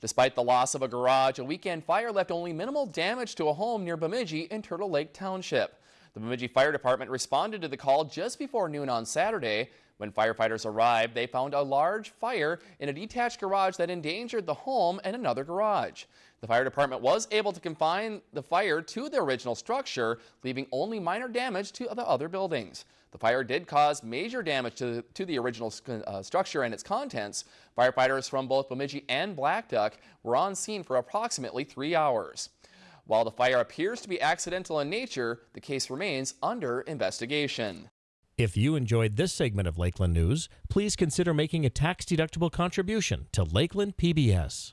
Despite the loss of a garage, a weekend fire left only minimal damage to a home near Bemidji in Turtle Lake Township. The Bemidji Fire Department responded to the call just before noon on Saturday. When firefighters arrived, they found a large fire in a detached garage that endangered the home and another garage. The fire department was able to confine the fire to the original structure, leaving only minor damage to the other buildings. The fire did cause major damage to, to the original uh, structure and its contents. Firefighters from both Bemidji and Blackduck were on scene for approximately three hours. While the fire appears to be accidental in nature, the case remains under investigation. If you enjoyed this segment of Lakeland News, please consider making a tax-deductible contribution to Lakeland PBS.